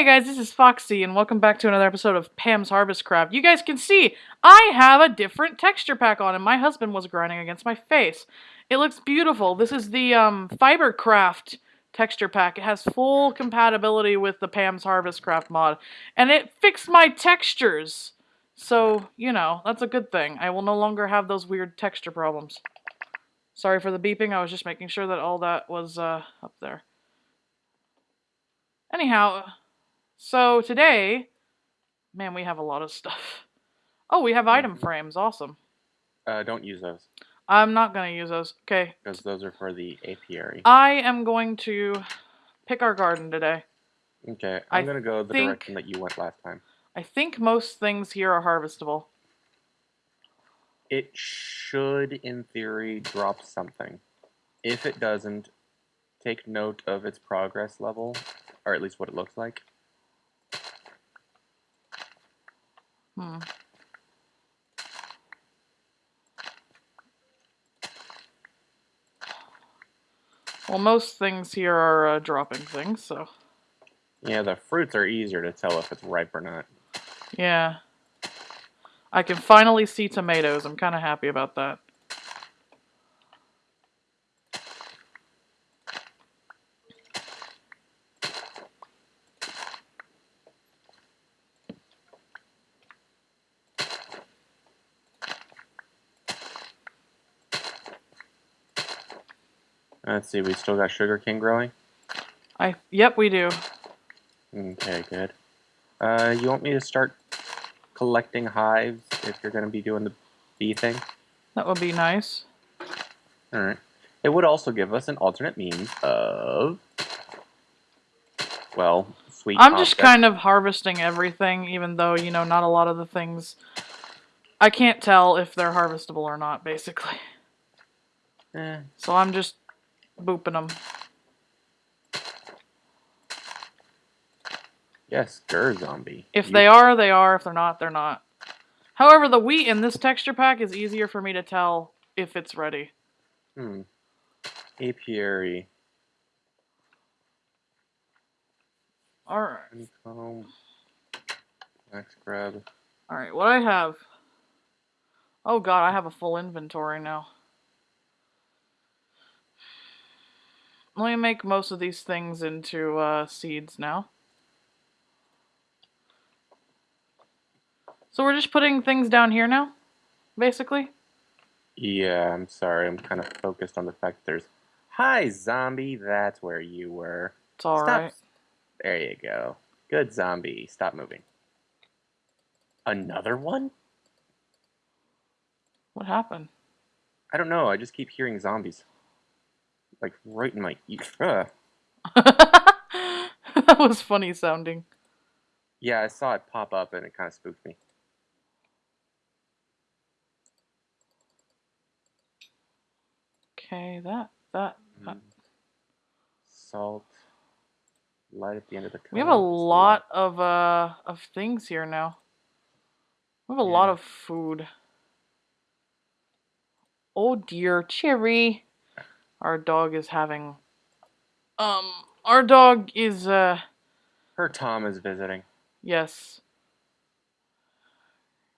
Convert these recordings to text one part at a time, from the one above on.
Hey guys, this is Foxy, and welcome back to another episode of Pam's Harvest Craft. You guys can see I have a different texture pack on, and my husband was grinding against my face. It looks beautiful. This is the um, Fibercraft texture pack. It has full compatibility with the Pam's Harvest Craft mod, and it fixed my textures. So, you know, that's a good thing. I will no longer have those weird texture problems. Sorry for the beeping, I was just making sure that all that was uh, up there. Anyhow, so today, man, we have a lot of stuff. Oh, we have item frames. Awesome. Uh, don't use those I'm not going to use those. Okay. because those are for the apiary. I am going to pick our garden today. Okay, I'm gonna go the think- direction that you went last time. I think most things here are harvestable. It should, in theory, drop something. If it doesn't, take note of its progress level, or at least what it looks like. Hmm. Well, most things here are uh, dropping things, so Yeah, the fruits are easier to tell if it's ripe or not. yeah. I can finally see tomatoes. I'm kind of happy about that. Let's see, we still got sugar cane growing. I yep, we do. Okay, good. Uh, you want me to start collecting hives if you're gonna be doing the bee thing? That would be nice. All right. It would also give us an alternate means of, well, sweet. I'm just kind of harvesting everything, even though, you know, not a lot of the things. I can't tell if they're harvestable or not, basically. Eh, So I'm just booping them. yes, Gur zombie. If You- they are, they are. If they're not, they're not. However, the wheat in this texture pack is easier for me to tell if it's ready. Hmm. Apiary. Alright. Honeycomb. Wax grub. Alright, what I have. Oh god, I have a full inventory now. Let me make most of these things into uh, seeds now. So we're just putting things down here now, basically. Yeah, I'm sorry. I'm kind of focused on the fact that there's. Hi, zombie. That's where you were. It's alright. Stop. There you go. Good zombie. Stop moving. Another one? What happened? I don't know. I just keep hearing zombies. Like right in my ear. That was funny sounding. Yeah, I saw it pop up and it kind of spooked me. Okay, that that. that. Mm. Salt. Light at the end of the tunnel. We have a lot of uh of things here now. We have a lot of food. Oh dear, Cherry. Our dog is having um our dog is uh Her Tom is visiting. yes.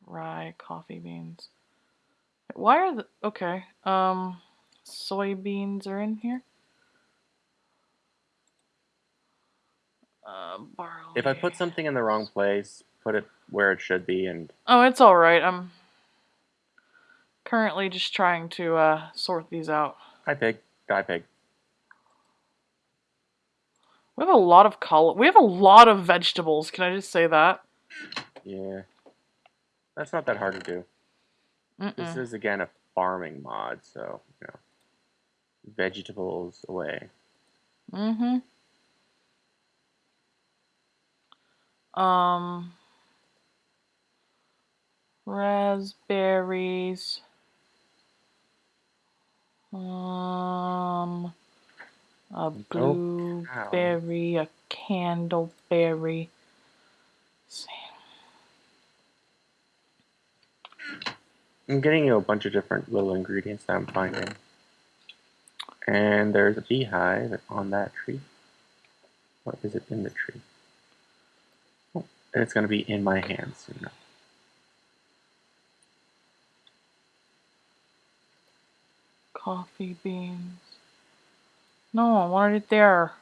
Rye, coffee beans. Why are the okay. Um soybeans are in here. Uh, barley. If I put something in the wrong place, put it where it should be, and Oh, it's all right. I'm currently just trying to uh, sort these out. hi pig, die pig. We have a lot of color. We have a lot of vegetables. Can I just say that? Yeah, that's not that hard to do. This Mm-mm. is again a farming mod, so you know, vegetables away. Mm-hmm. Um, raspberries. Um, a blueberry, a candleberry. I'm getting you a bunch of different little ingredients that I'm finding. And there's a beehive on that tree. What is it in the tree? Oh, and it's going to be in my hands soon. enough. Coffee beans. No, I wanted it there.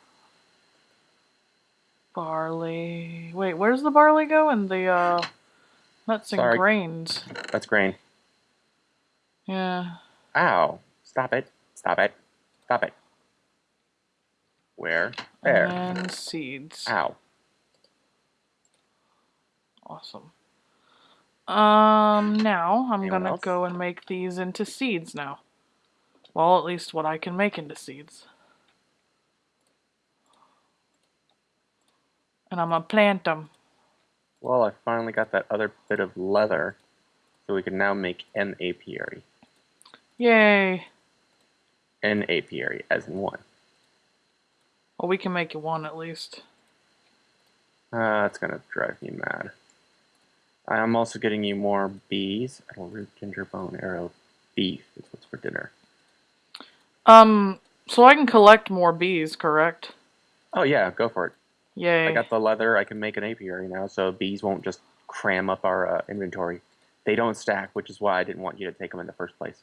Barley. Wait, where's the barley go? In the uh, nuts and Sorry. grains. That's grain. Yeah. Ow. Stop it. Stop it. Stop it. Where? There. And seeds. Ow. Awesome. Um, now I'm Anyone gonna else? go and make these into seeds now. Well, at least what I can make into seeds. And I'm gonna plant them. Well, I finally got that other bit of leather, so we can now make an apiary. Yay! An apiary, as in one. Well, we can make it one at least. Uh, that's gonna drive me mad. I'm also getting you more bees. edible root, ginger bone, arrow, beef is what's for dinner. Um, so I can collect more bees, correct? Oh yeah, go for it. Yay. I got the leather. I can make an apiary now, so bees won't just cram up our uh, inventory. They don't stack, which is why I didn't want you to take them in the first place.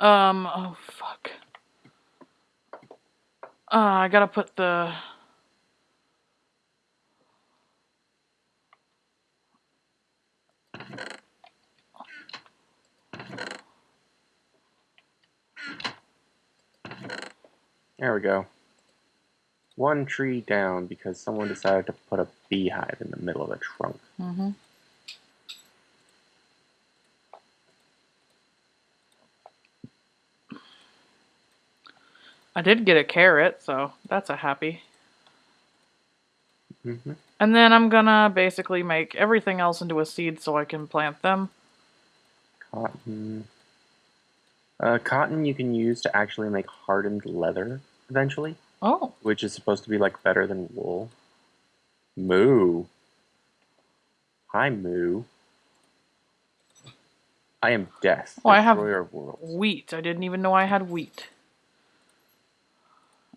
Um, oh fuck. Uh, I gotta put the. There we go. One tree down because someone decided to put a beehive in the middle of the trunk. Mm-hmm. I did get a carrot, so that's a happy. hmm And then I'm gonna basically make everything else into a seed so I can plant them. Cotton. Uh, cotton you can use to actually make hardened leather eventually, Oh, which is supposed to be like better than wool. Moo. Hi, Moo. I am death. Oh, I have- wheat. I didn't even know I had wheat.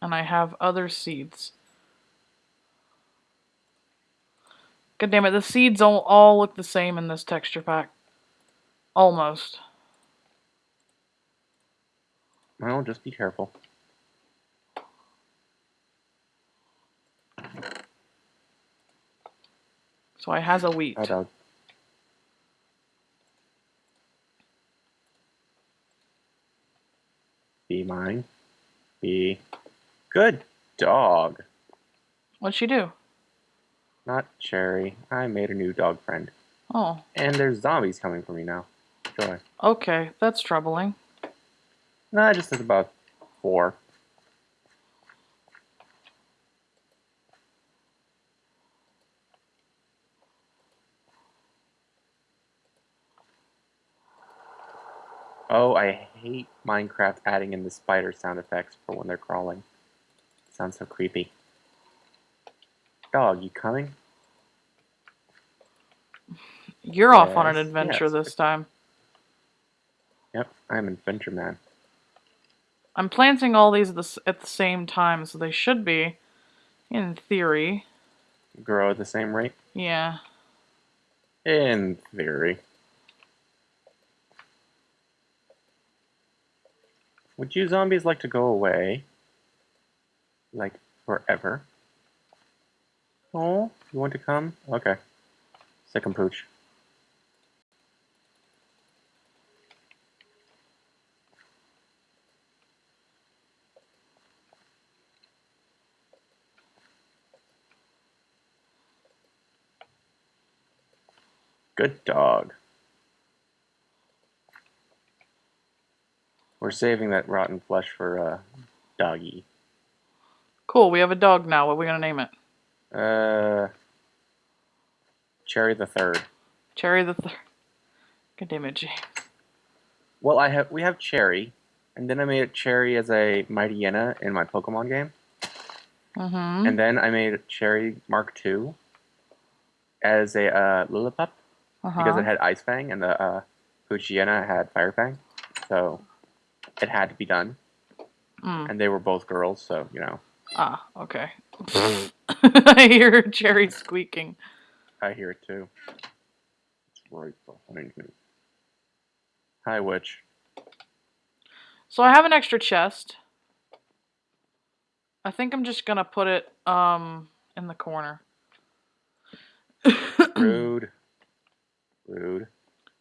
And I have other seeds. God damn it, the seeds all, all look the same in this texture pack. Almost. Well, just be careful. So I has a wheat. Dog. Be mine. Be. Good dog. What'd she do? Not Cherry. I made a new dog friend. Oh, And there's zombies coming for me now. Joy. okay, that's troubling. Nah, just as about four. Oh, I hate Minecraft adding in the spider sound effects for when they're crawling. sounds so creepy. Dog, you coming? You're off on an adventure yes. this time. Yep, I'm Adventure Man. I'm planting all these at the, at the same time, so they should be, in theory. Grow at the same rate? Yeah. In theory. Would you zombies like to go away? Like forever? Oh, you want to come? Okay. Sick and pooch. Good dog. We're saving that rotten flesh for uh, doggy. Cool, we have a dog now. What are we gonna name it? Uh, Cherry the Third. Cherry the third. Good it, James. Well, I have we have Cherry, and then I made Cherry as a Mighty Mightyena in my Pokemon game, Mm-hmm. and then I made Cherry Mark II as a uh, Lillipup Uh-huh. because it had Ice Fang and the uh, Poochyena had Fire Fang, so it had to be done. Mm. and they were both girls, so you know Ah, okay. I hear Jerry squeaking. I hear it too. It's right behind me. Hi, witch. So I have an extra chest. I think I'm just gonna put it um in the corner. Rude. Rude.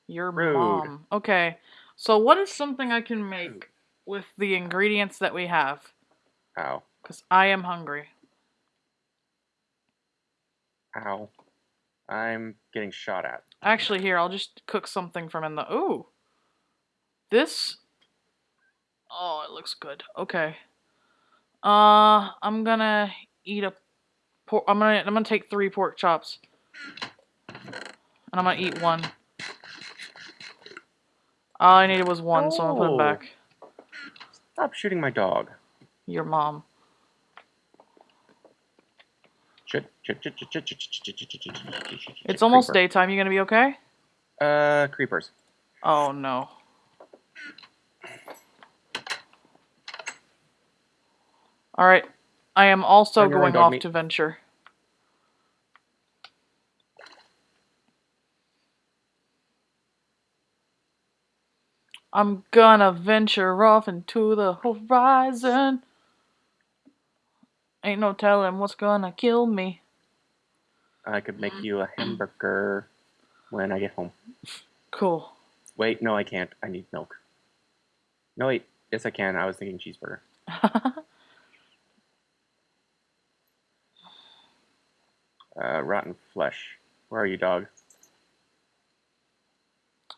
Your Rude. mom. Okay. So what is something I can make with the ingredients that we have? Ow. Because I am hungry. Ow. I'm getting shot at. Actually, here, I'll just cook something from in the. Ooh. This. Oh, it looks good. Okay. Uh, I'm gonna eat a pork. I'm gonna. I'm gonna take three pork chops. And I'm gonna eat one. All I needed was one, so I'm gonna put it back. Stop shooting my dog. Your mom. It's almost Creeper. daytime. You gonna be okay? Uh, creepers. Oh no. All right. I am also going off to venture. I'm gonna venture off into the horizon. Ain't no telling what's gonna kill me. I could make you a hamburger when I get home. Cool. Wait, no, I can't. I need milk. No, wait. Yes, I can. I was thinking cheeseburger. Uh, rotten flesh. Where are you, dog?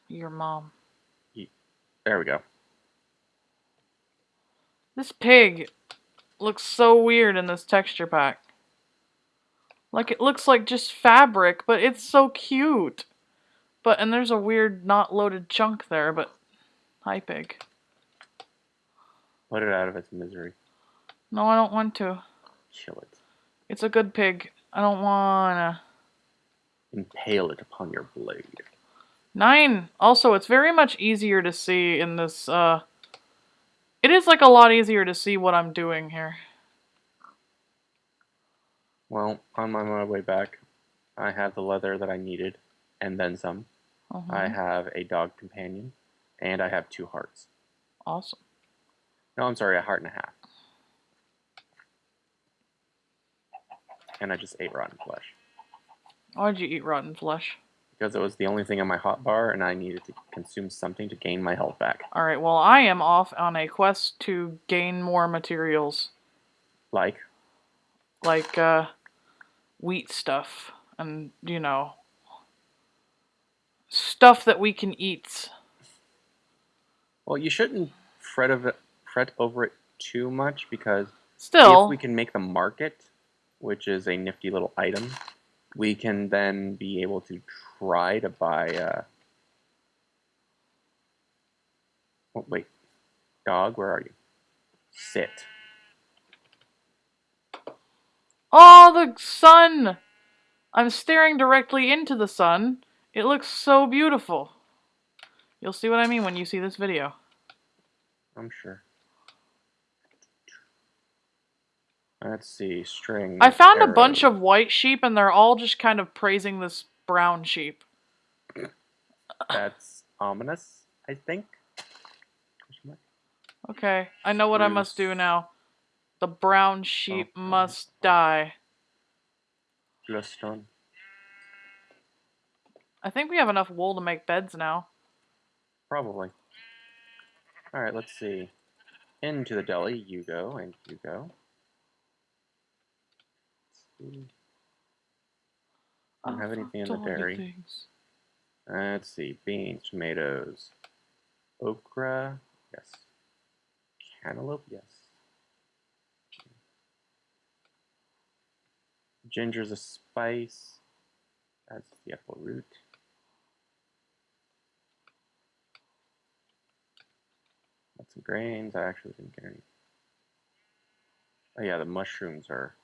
Your mom. There we go. This pig looks so weird in this texture pack. Like it looks like just fabric, but it's so cute. But and there's a weird not loaded chunk there, but hi pig. Put it out of its misery. No, I don't want to. Chill it. It's a good pig. I don't wanna. Impale it upon your blade. Nine. Also, it's very much easier to see in this, uh... It is, like, a lot easier to see what I'm doing here. Well, on my, my way back, I have the leather that I needed, and then some. I have a dog companion, and I have two hearts. Awesome. No, I'm sorry, a heart and a half. And I just ate rotten flesh. Why'd you eat rotten flesh? Because it was the only thing on my hot bar, and I needed to consume something to gain my health back. Alright, well, I am off on a quest to gain more materials. Like, Like, uh, wheat stuff. And, you know, stuff that we can eat. well, you shouldn't fret of it, fret over it too much because Still, if we can make the market, which is a nifty little item, we can then be able to try to buy. Uh... Oh, wait, dog, where are you? Sit. Oh, the sun! I'm staring directly into the sun. It looks so beautiful. You'll see what I mean when you see this video. I'm sure. Let's see, string. I found a bunch of white sheep and they're all just kind of praising this brown sheep. That's ominous, I think. Okay, I know what I must do now. The brown sheep Oh, oh must oh. die. Glowstone. I think we have enough wool to make beds now. Probably. Alright, let's see. Into the deli, you go, and you go. Let's. Don't have anything in the dairy. Let's see. Beans, tomatoes, okra, yes. Cantaloupe, yes. Ginger's a spice. That's the apple root. Got some grains. I actually didn't get any. Oh yeah, the mushrooms are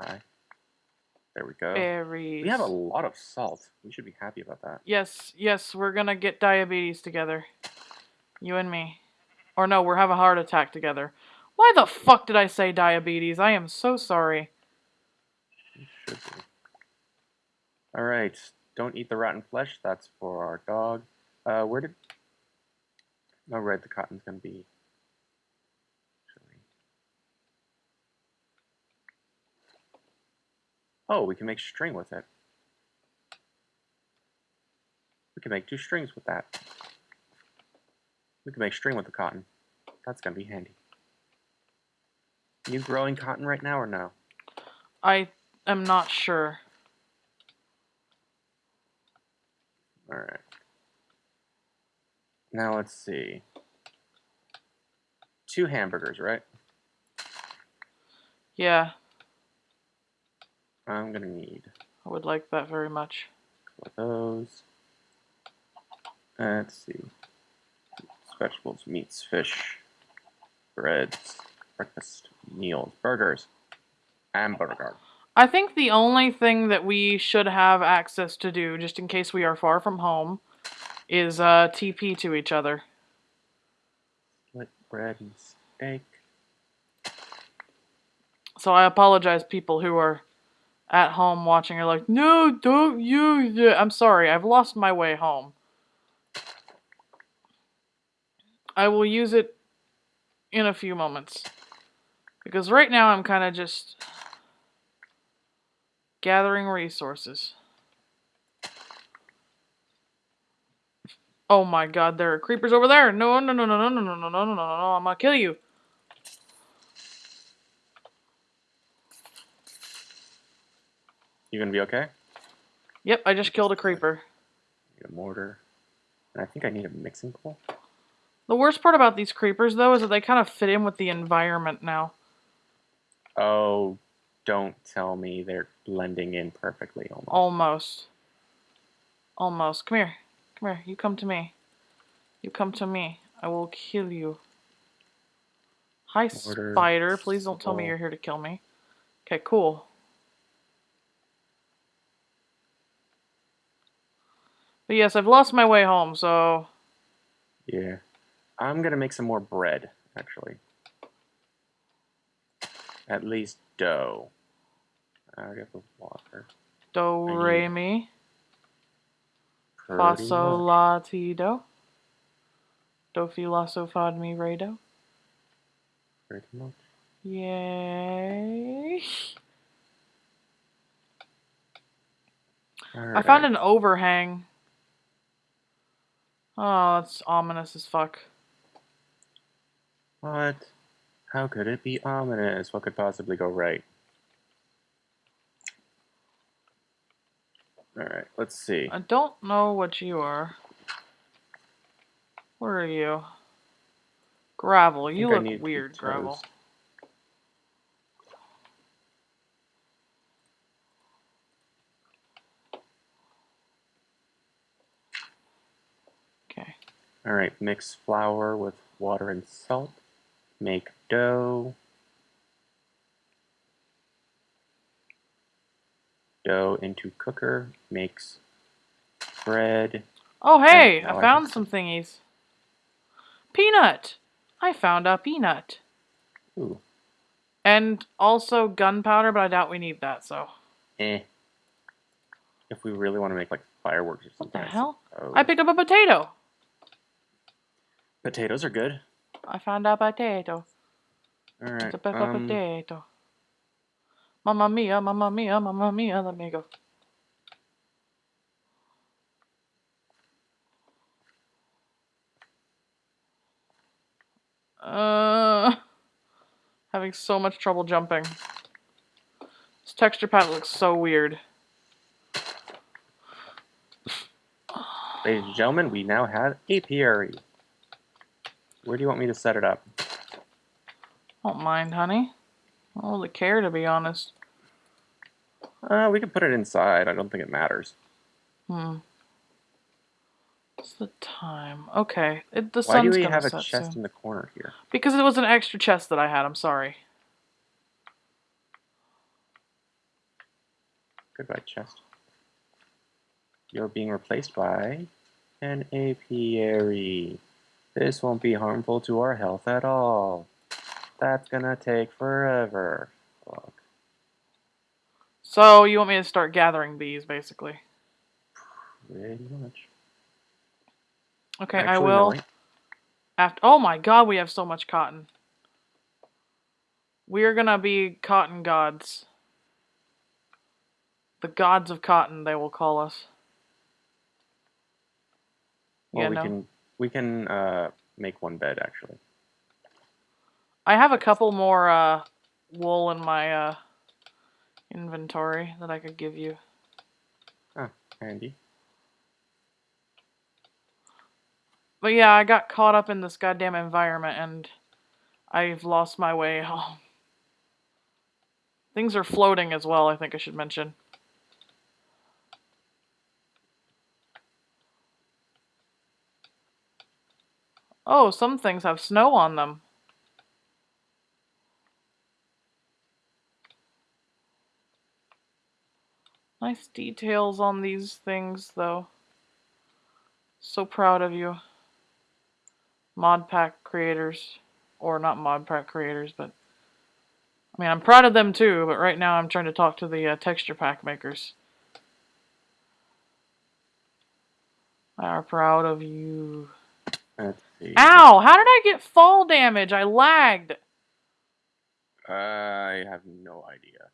high. There we go. Berries. We have a lot of salt. We should be happy about that. Yes, yes, we're gonna get diabetes together. You and me. Or no, we're having a heart attack together. Why the fuck did I say diabetes? I am so sorry. Should be. All right. Don't eat the rotten flesh. That's for our dog. Uh, where did? No, right. The cotton's gonna be. Actually. Oh, we can make string with it. We can make two strings with that. We can make string with the cotton. That's gonna be handy. You growing cotton right now or no? I am not sure. All right. Now let's see. Two hamburgers, right? Yeah, I'm gonna need I would like that very much. a those. Let's see. Vegetables, meats, fish, breads, breakfast, meals, burgers, and hamburger. I think the only thing that we should have access to do, just in case we are far from home, is uh, TP to each other. Split bread and steak. So I apologize, people who are at home watching are like, no, don't use it. I'm sorry, I've lost my way home. I will use it in a few moments. Because right now I'm kind of just gathering resources. Oh my god, there are creepers over there. No, no, no, no, no, no, no, no, no, no, no, no, I'm gonna kill you. You gonna be okay? Yep, I just killed a creeper. Need a mortar. And I think I need a mixing bowl. The worst part about these creepers, though, is that they kind of fit in with the environment now. Oh, don't tell me they're blending in perfectly almost. Almost. Almost. Come here. Come here. You come to me. You come to me. I will kill you. Hi, Order spider. Please don't tell me you're here to kill me. Okay, cool. But yes, I've lost my way home, so Yeah. I'm gonna make some more bread, actually. At least dough. I already have the water. do re mi Pretty fa sol la ti do do fi la so mi re do. Pretty much. Yay! I found an overhang. Oh, that's ominous as fuck. What? How could it be ominous? What could possibly go right? Alright, let's see. I don't know what you are. Where are you? Gravel. You look weird, Gravel. toast. Okay. Alright, mix flour with water and salt. Make dough. Dough into cooker. Makes bread. Oh, hey! I found some thingies. Peanut! I found a peanut. Ooh, And also gunpowder, but I doubt we need that, so. eh. If we really want to make like fireworks or something. What the hell? I picked up a potato. Potatoes are good. I found a potato. Alright. It's a um, potato. Mamma mia, mamma mia, mamma mia. Let me go. Uh, having so much trouble jumping. This texture pack looks so weird. Ladies and gentlemen, we now have apiary. Where do you want me to set it up? Don't mind, honey. I don't really care, to be honest. Uh, we can put it inside. I don't think it matters. Hmm. What's the time? Okay, it, the Why sun's do we have a chest soon. in the corner here? Because it was an extra chest that I had. I'm sorry. Goodbye, chest. You're being replaced by an apiary. This won't be harmful to our health at all. That's gonna take forever. Fuck. So you want me to start gathering bees, basically? Pretty much. Okay, I will. no. After, oh my god, we have so much cotton. We are gonna be cotton gods. The gods of cotton, they will call us. Well, yeah, we no. can we can uh, make one bed actually. I have a couple more uh, wool in my uh, inventory that I could give you. Ah, Handy. But yeah, I got caught up in this goddamn environment and I've lost my way home. Things are floating as well, I think I should mention. Oh, some things have snow on them. Nice details on these things, though. So proud of you. Mod pack creators. Or not mod pack creators, but. I mean, I'm proud of them too, but right now I'm trying to talk to the uh, texture pack makers. I are proud of you. See. Ow! How did I get fall damage? I lagged. I have no idea.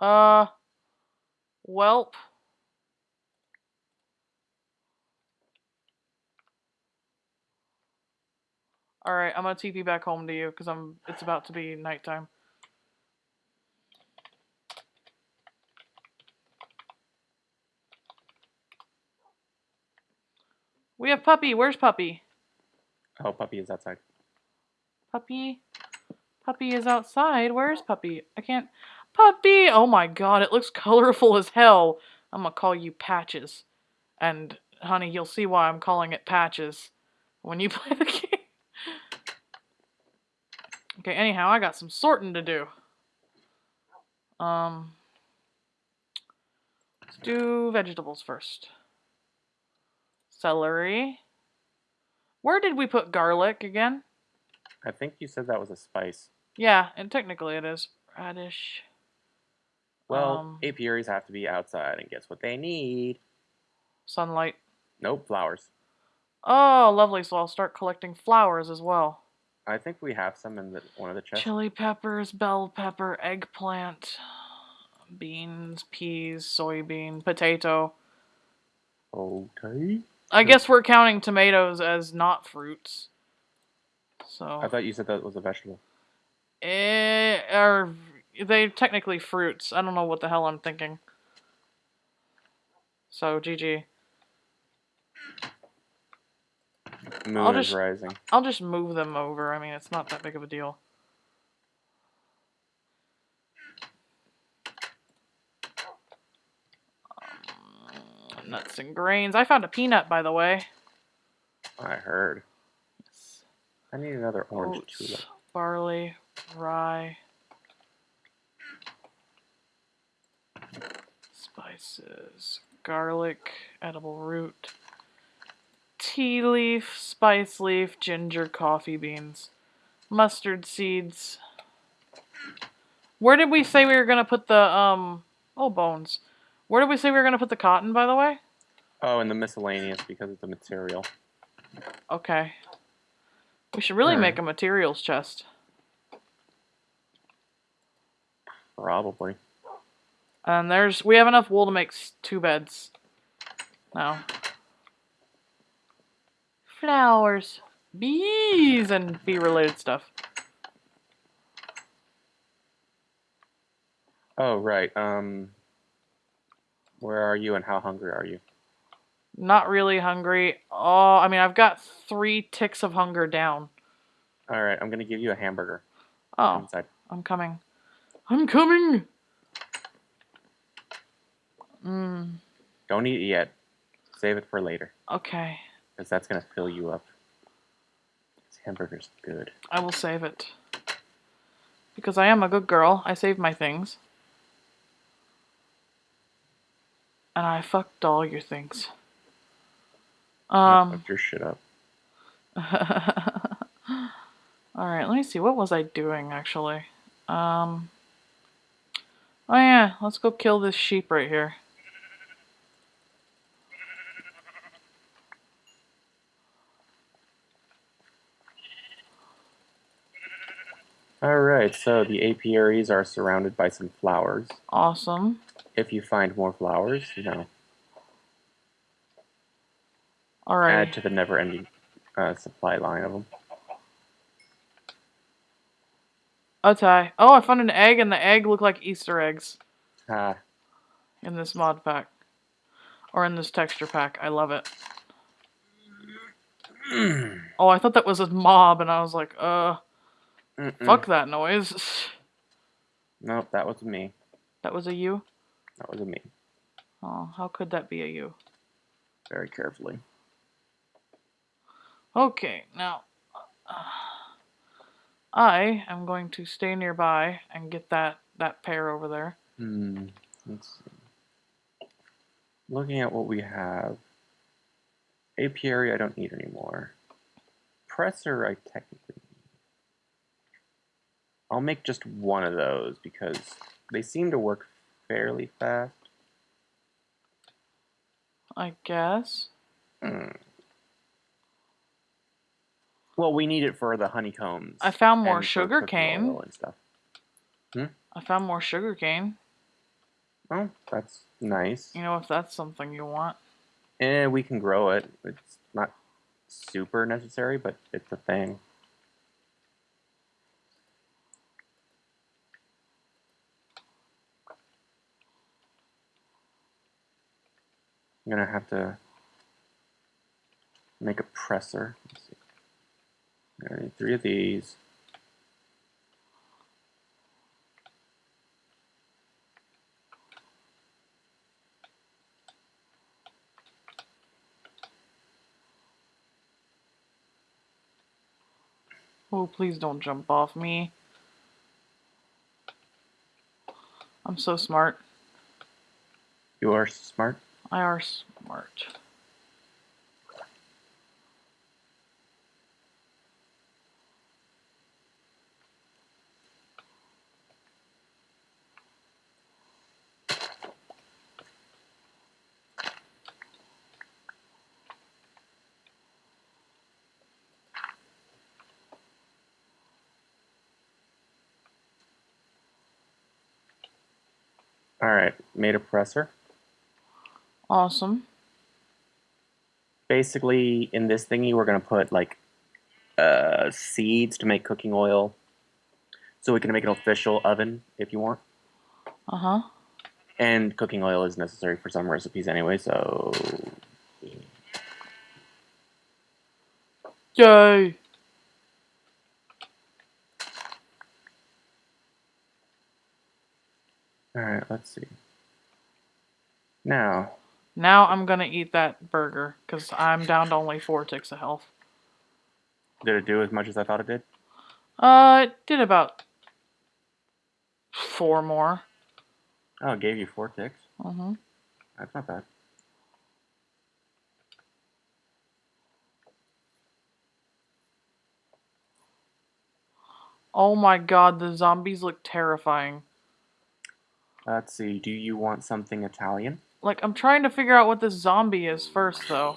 Uh. Welp. Alright, I'm gonna TP back home to you because I'm it's about to be nighttime. We have puppy. Where's puppy? Oh, puppy is outside. Puppy. Puppy is outside. Where is puppy? I can't. Puppy! Oh my god, it looks colorful as hell. I'm gonna call you Patches. And, honey, you'll see why I'm calling it Patches when you play the game. Okay, anyhow, I got some sorting to do. Um. Let's do vegetables first. Celery. Where did we put garlic again? I think you said that was a spice. Yeah, and technically it is. Radish. Well, Um, apiaries have to be outside, and guess what they need? Sunlight. Nope, flowers. Oh, lovely. So I'll start collecting flowers as well. I think we have some in the, one of the chests. Chili peppers, bell pepper, eggplant, beans, peas, soybean, potato. Okay. I guess we're counting tomatoes as not fruits. So I thought you said that was a vegetable. eh, are they technically fruits? I don't know what the hell I'm thinking. So GG. Moon I'll is just- rising. I'll just move them over. I mean, it's not that big of a deal. Nuts and grains. I found a peanut, by the way. I heard. I need another orange Oats, tulip. barley, rye, spices, garlic, edible root, tea leaf, spice leaf, ginger, coffee beans, mustard seeds. Where did we say we were gonna put the um? Oh, bones. Where did we say we were gonna put the cotton? By the way. Oh, and the miscellaneous because it's a material. Okay. We should really Alright. make a materials chest. Probably. And there's we have enough wool to make two beds. Now. Flowers, bees, and bee related stuff. Oh, right. Um, where are you and how hungry are you? Not really hungry. Oh, I mean, I've got three ticks of hunger down. All right, I'm gonna give you a hamburger Oh, inside. I'm coming. I'm coming. Mm, Don't eat it yet. Save it for later, okay. because that's gonna fill you up. This hamburger's good. I will save it. Because I am a good girl. I save my things. And I fucked all your things. I Um. fucked your shit up. all right. Let me see. What was I doing actually? Um. Oh yeah. Let's go kill this sheep right here. Alright, so the apiaries are surrounded by some flowers. Awesome. If you find more flowers, you know, All right. add to the never ending uh, supply line of them. Okay. Oh, I found an egg, and the egg looked like Easter eggs Ah, in this mod pack. Or in this texture pack. I love it. Oh, I thought that was a mob, and I was like, uh, Mm-mm. fuck that noise. Nope, that was me. That was a you? That was a me. Oh, how could that be a you? Very carefully. Okay, now, uh, I am going to stay nearby and get that, that pair over there. Hmm. Let's see. Looking at what we have. Apiary I don't need anymore. Presser I technically need. I'll make just one of those because they seem to work fairly fast. I guess. Hmm. Well, we need it for the honeycombs. I found more sugar cane. and stuff. I found more sugar cane. Oh, that's nice. You know, if that's something you want. Eh, we can grow it. It's not super necessary, but it's a thing. Gonna have to make a presser. Let's see. I need three of these. Oh, please don't jump off me. I'm so smart. You are smart. I are smart. All right, made a presser. Awesome. basically in this thingy we're gonna put like uh, seeds to make cooking oil so we can make an official oven if you want Uh huh. and cooking oil is necessary for some recipes anyway so Yay! all right let's see now Now I'm gonna eat that burger because I'm down to only four ticks of health. did it do as much as i thought it did Uh, it did about four more. oh it gave you four ticks Mm-hmm. that's not bad Oh my god, the zombies look terrifying. let's see do you want something italian Like, I'm trying to figure out what this zombie is first, though.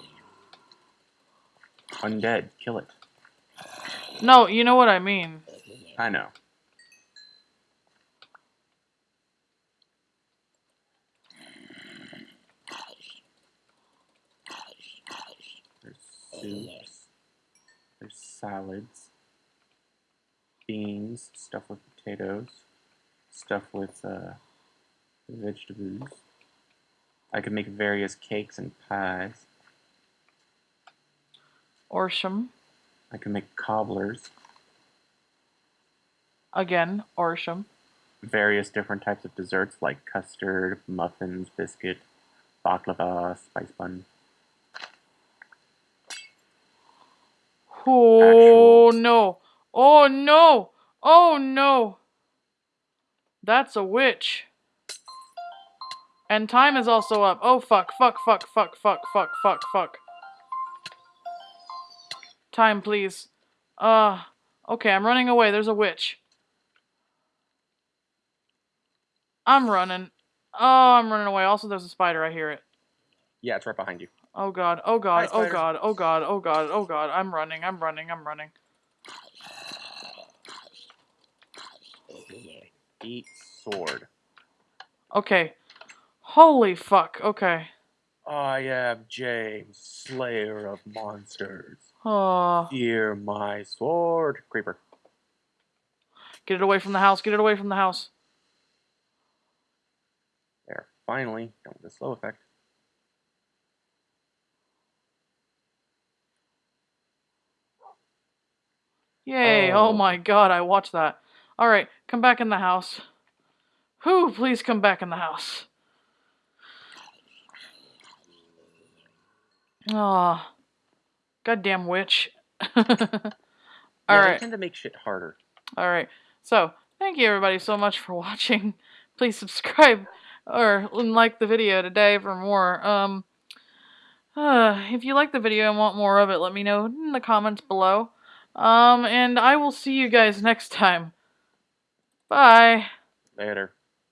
undead kill it No, you know what I mean. i know There's soups. There's salads. Beans, stuff with potatoes. Stuff with uh, vegetables. I could make various cakes and pies. Orsham. I can make cobblers. Again, Orsham. Various different types of desserts like custard, muffins, biscuit, baklava, spice bun. Oh Actual- no! Oh no! Oh no! That's a witch. And time is also up. Oh fuck, fuck, fuck, fuck, fuck, fuck, fuck, fuck. Time, please. Uh, okay, I'm running away. There's a witch. I'm running. Oh, I'm running away. Also, there's a spider. I hear it. Yeah, it's right behind you. Oh god, oh god, Hi, oh god, oh god, oh god, oh god. I'm running, I'm running, I'm running. Eat sword. Okay. Holy fuck, okay. I am James, Slayer of monsters. Oh, Fear my sword. Creeper. get it away from the house, get it away from the house. There. Finally, done with the slow effect. Yay, oh Oh. my god, I watched that. Alright, come back in the house. Who, please come back in the house. Ah, goddamn witch. Yeah, they Alright. tend to make shit harder. All right. So, thank you everybody so much for watching. Please subscribe or like the video today for more. Um, uh, if you like the video and want more of it, let me know in the comments below. Um, and I will see you guys next time. Bye. Later.